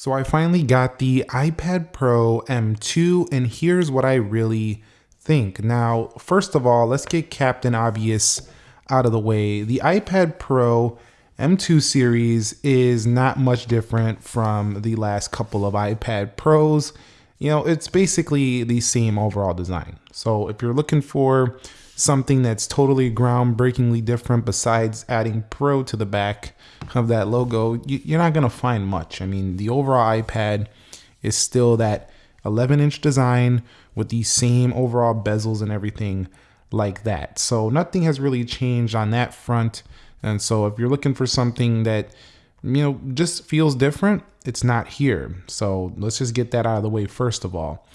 So I finally got the iPad Pro M2 and here's what I really think. Now, first of all, let's get Captain Obvious out of the way. The iPad Pro M2 series is not much different from the last couple of iPad Pros. You know, it's basically the same overall design. So if you're looking for something that's totally groundbreakingly different besides adding Pro to the back of that logo, you're not going to find much. I mean, the overall iPad is still that 11 inch design with the same overall bezels and everything like that. So nothing has really changed on that front. And so if you're looking for something that, you know, just feels different, it's not here. So let's just get that out of the way first of all.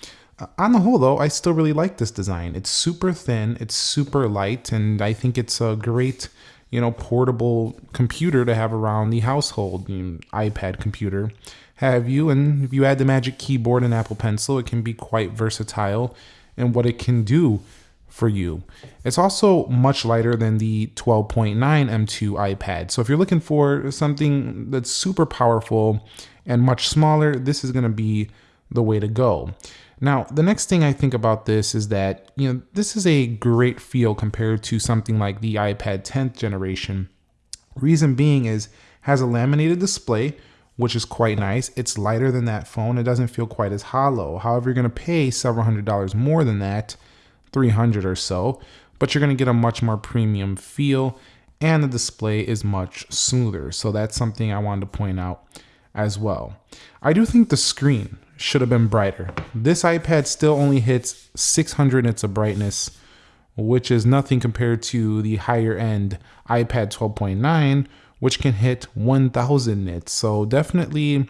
On the whole, though, I still really like this design. It's super thin, it's super light, and I think it's a great, you know, portable computer to have around the household. You know, iPad computer, have you? And if you add the Magic Keyboard and Apple Pencil, it can be quite versatile in what it can do for you. It's also much lighter than the 12.9 M2 iPad. So if you're looking for something that's super powerful and much smaller, this is going to be the way to go. Now, the next thing I think about this is that, you know, this is a great feel compared to something like the iPad 10th generation. Reason being is has a laminated display, which is quite nice. It's lighter than that phone. It doesn't feel quite as hollow. However, you're going to pay several hundred dollars more than that, 300 or so, but you're going to get a much more premium feel and the display is much smoother. So that's something I wanted to point out as well. I do think the screen should have been brighter. This iPad still only hits 600 nits of brightness, which is nothing compared to the higher end iPad 12.9, which can hit 1000 nits. So definitely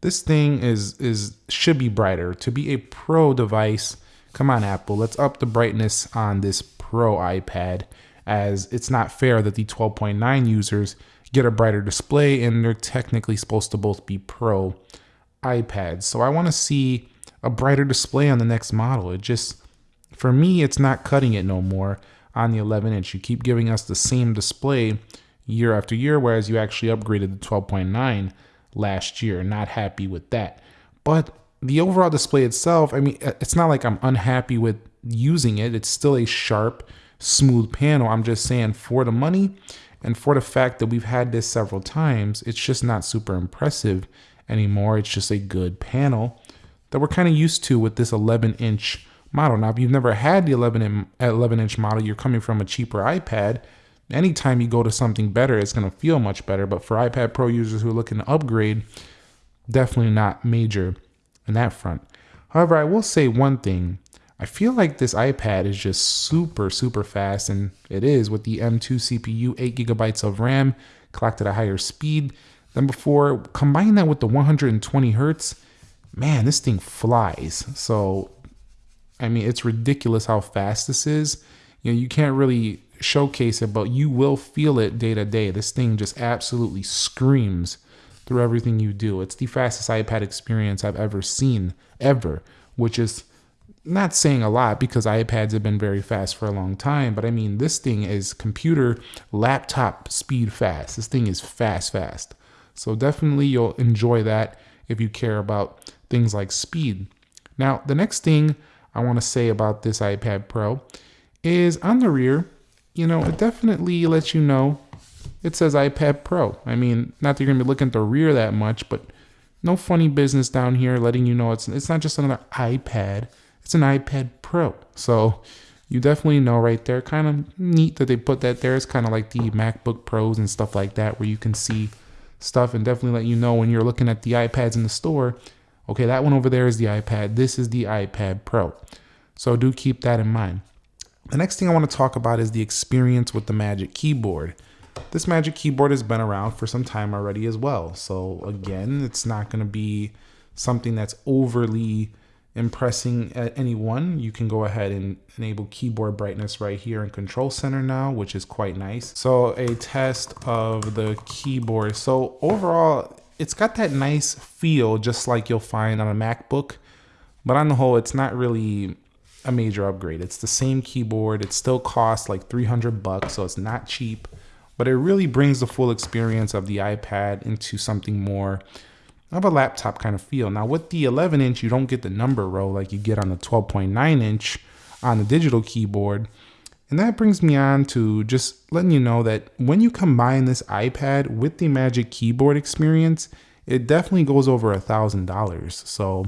this thing is is should be brighter. To be a pro device, come on Apple, let's up the brightness on this pro iPad as it's not fair that the 12.9 users get a brighter display and they're technically supposed to both be pro iPads. So I want to see a brighter display on the next model. It just, for me, it's not cutting it no more on the 11 inch. You keep giving us the same display year after year, whereas you actually upgraded the 12.9 last year. Not happy with that. But the overall display itself, I mean, it's not like I'm unhappy with using it. It's still a sharp, smooth panel. I'm just saying for the money and for the fact that we've had this several times, it's just not super impressive anymore. It's just a good panel that we're kind of used to with this 11 inch model. Now, if you've never had the 11, in, 11 inch model, you're coming from a cheaper iPad. Anytime you go to something better, it's going to feel much better. But for iPad Pro users who are looking to upgrade, definitely not major in that front. However, I will say one thing. I feel like this iPad is just super, super fast, and it is with the M2 CPU, 8 gigabytes of RAM, clocked at a higher speed than before. Combine that with the 120 hertz, man, this thing flies. So, I mean, it's ridiculous how fast this is. You know, you can't really showcase it, but you will feel it day to day. This thing just absolutely screams through everything you do. It's the fastest iPad experience I've ever seen, ever, which is not saying a lot because iPads have been very fast for a long time, but I mean, this thing is computer laptop speed fast. This thing is fast, fast. So definitely you'll enjoy that if you care about things like speed. Now, the next thing I want to say about this iPad Pro is on the rear, you know, it definitely lets you know it says iPad Pro. I mean, not that you're going to be looking at the rear that much, but no funny business down here letting you know it's it's not just another iPad, it's an iPad Pro. So you definitely know right there. Kind of neat that they put that there. It's kind of like the MacBook Pros and stuff like that, where you can see stuff and definitely let you know when you're looking at the iPads in the store. Okay, that one over there is the iPad. This is the iPad Pro. So do keep that in mind. The next thing I want to talk about is the experience with the Magic Keyboard. This Magic Keyboard has been around for some time already as well. So again, it's not going to be something that's overly impressing at anyone, you can go ahead and enable keyboard brightness right here in Control Center now, which is quite nice. So a test of the keyboard. So overall, it's got that nice feel just like you'll find on a MacBook, but on the whole, it's not really a major upgrade. It's the same keyboard. It still costs like 300 bucks, so it's not cheap, but it really brings the full experience of the iPad into something more of a laptop kind of feel. Now with the 11 inch, you don't get the number row like you get on the 12.9 inch on the digital keyboard. And that brings me on to just letting you know that when you combine this iPad with the Magic Keyboard experience, it definitely goes over a thousand dollars. So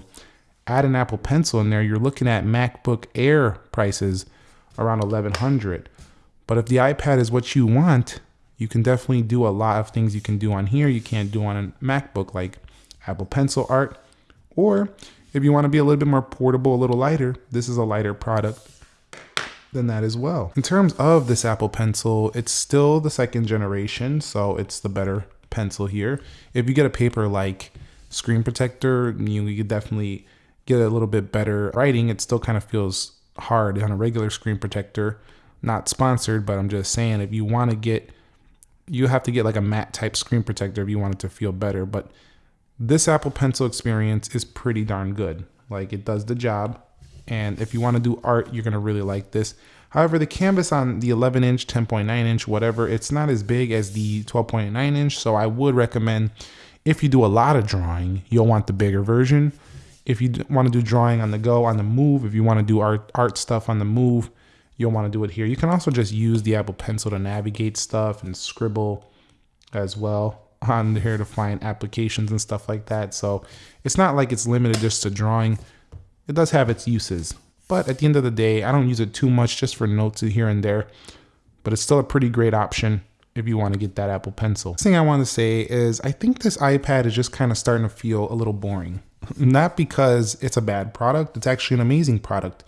add an Apple Pencil in there, you're looking at MacBook Air prices around 1100. But if the iPad is what you want, you can definitely do a lot of things you can do on here you can't do on a MacBook like Apple Pencil art. Or if you want to be a little bit more portable, a little lighter, this is a lighter product than that as well. In terms of this Apple Pencil, it's still the second generation, so it's the better pencil here. If you get a paper like Screen Protector, you, could definitely get a little bit better writing. It still kind of feels hard on a regular Screen Protector. Not sponsored, but I'm just saying if you want to get, you have to get like a matte type screen protector if you want it to feel better. But this Apple Pencil experience is pretty darn good. Like it does the job. And if you want to do art, you're going to really like this. However, the canvas on the 11 inch, 10.9 inch, whatever, it's not as big as the 12.9 inch. So I would recommend if you do a lot of drawing, you'll want the bigger version. If you want to do drawing on the go, on the move, if you want to do art, art stuff on the move, you'll want to do it here. You can also just use the Apple Pencil to navigate stuff and scribble as well on here to find applications and stuff like that. So it's not like it's limited just to drawing. It does have its uses, but at the end of the day, I don't use it too much just for notes here and there, but it's still a pretty great option if you want to get that Apple Pencil. The thing I want to say is I think this iPad is just kind of starting to feel a little boring. Not because it's a bad product, it's actually an amazing product,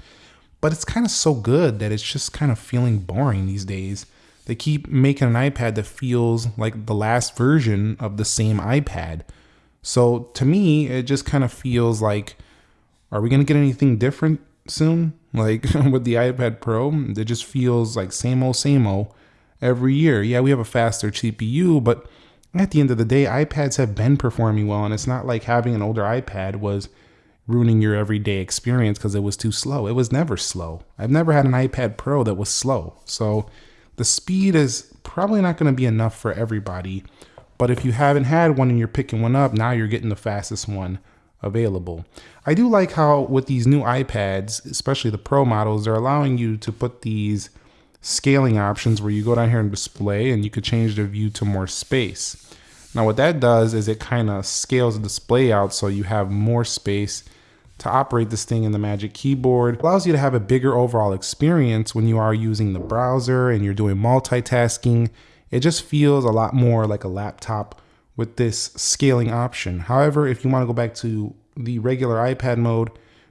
but it's kind of so good that it's just kind of feeling boring these days. They keep making an iPad that feels like the last version of the same iPad. So to me, it just kind of feels like are we going to get anything different soon? Like with the iPad Pro, it just feels like same old, same old every year. Yeah, we have a faster CPU, but at the end of the day, iPads have been performing well, and it's not like having an older iPad was ruining your everyday experience because it was too slow. It was never slow. I've never had an iPad Pro that was slow. So the speed is probably not going to be enough for everybody. But if you haven't had one and you're picking one up, now you're getting the fastest one available. I do like how with these new iPads, especially the Pro models, they're allowing you to put these scaling options where you go down here and display and you could change the view to more space. Now what that does is it kind of scales the display out so you have more space to operate this thing in the Magic Keyboard. It allows you to have a bigger overall experience when you are using the browser and you're doing multitasking. It just feels a lot more like a laptop with this scaling option. However, if you want to go back to the regular iPad mode,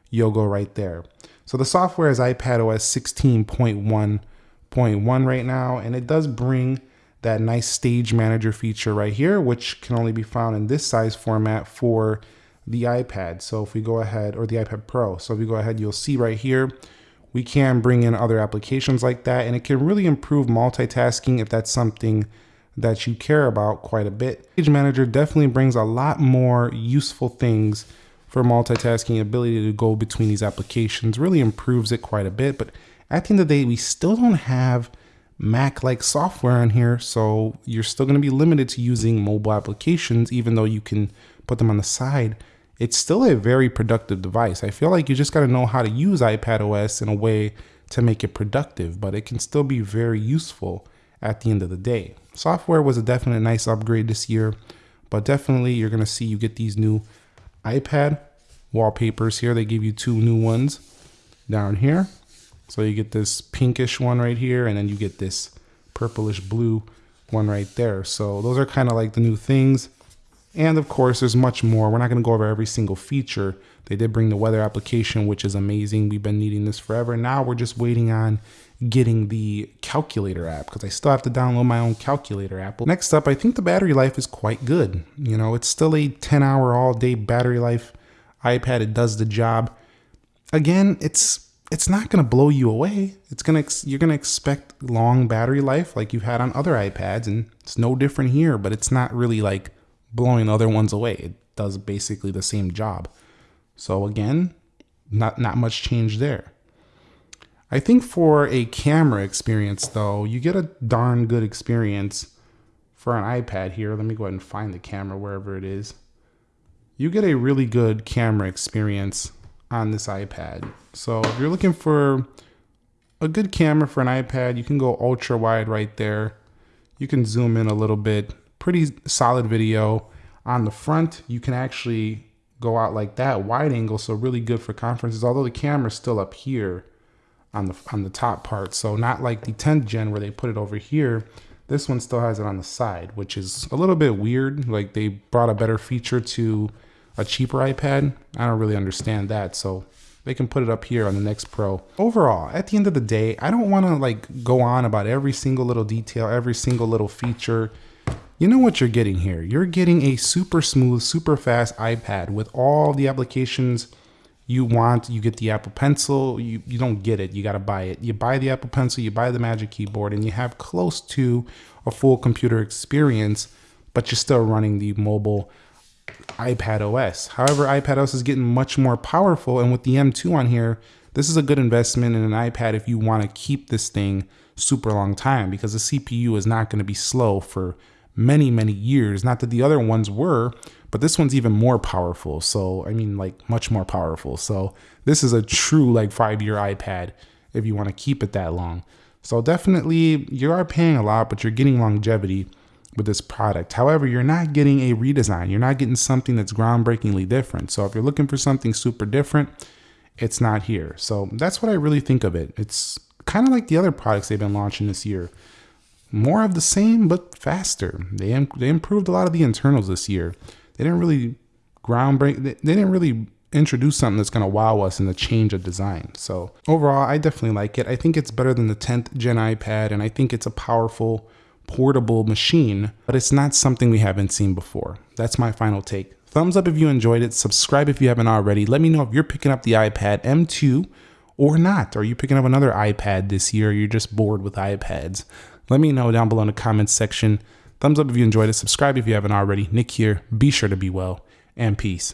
you'll go right there. So the software is iPadOS 16.1.1 right now, and it does bring that nice stage manager feature right here, which can only be found in this size format for the iPad. So if we go ahead, or the iPad Pro. So if we go ahead, you'll see right here, we can bring in other applications like that, and it can really improve multitasking if that's something that you care about quite a bit. Stage Manager definitely brings a lot more useful things for multitasking ability to go between these applications, really improves it quite a bit. But at the end of the day, we still don't have Mac-like software on here, so you're still gonna be limited to using mobile applications, even though you can put them on the side. It's still a very productive device. I feel like you just gotta know how to use iPad OS in a way to make it productive, but it can still be very useful at the end of the day. Software was a definite nice upgrade this year, but definitely you're gonna see you get these new iPad wallpapers here. They give you two new ones down here. So you get this pinkish one right here, and then you get this purplish blue one right there. So those are kind of like the new things. And of course, there's much more. We're not going to go over every single feature. They did bring the weather application, which is amazing. We've been needing this forever. Now we're just waiting on getting the calculator app because I still have to download my own calculator app. Next up, I think the battery life is quite good. You know, it's still a 10 hour all day battery life iPad. It does the job. Again, it's it's not going to blow you away. It's going to you're going to expect long battery life like you've had on other iPads and it's no different here, but it's not really like blowing other ones away. It does basically the same job. So again, not not much change there. I think for a camera experience though, you get a darn good experience for an iPad here. Let me go ahead and find the camera wherever it is. you get a really good camera experience on this iPad. So if you're looking for a good camera for an iPad, you can go ultra wide right there. You can zoom in a little bit, pretty solid video. On the front, you can actually go out like that, wide angle, so really good for conferences, although the camera's still up here on the on the top part. So not like the 10th gen where they put it over here. This one still has it on the side, which is a little bit weird. Like they brought a better feature to a cheaper iPad. I don't really understand that. So they can put it up here on the next Pro. Overall, at the end of the day, I don't want to like go on about every single little detail, every single little feature. You know what you're getting here. You're getting a super smooth, super fast iPad with all the applications you want. You get the Apple Pencil. You, you don't get it. You got to buy it. You buy the Apple Pencil, you buy the Magic Keyboard, and you have close to a full computer experience, but you're still running the mobile iPad OS. However, iPad OS is getting much more powerful, and with the M2 on here, this is a good investment in an iPad if you want to keep this thing super long time because the CPU is not going to be slow for many, many years. Not that the other ones were, but this one's even more powerful. So, I mean, like much more powerful. So, this is a true like five year iPad if you want to keep it that long. So, definitely, you are paying a lot, but you're getting longevity with this product. However, you're not getting a redesign. You're not getting something that's groundbreakingly different. So if you're looking for something super different, it's not here. So that's what I really think of it. It's kind of like the other products they've been launching this year. More of the same, but faster. They, they improved a lot of the internals this year. They didn't really groundbreak. They, they didn't really introduce something that's going to wow us in the change of design. So overall, I definitely like it. I think it's better than the 10th gen iPad, and I think it's a powerful portable machine, but it's not something we haven't seen before. That's my final take. Thumbs up if you enjoyed it. Subscribe if you haven't already. Let me know if you're picking up the iPad M2 or not. Are you picking up another iPad this year? you're just bored with iPads? Let me know down below in the comments section. Thumbs up if you enjoyed it. Subscribe if you haven't already. Nick here. Be sure to be well and peace.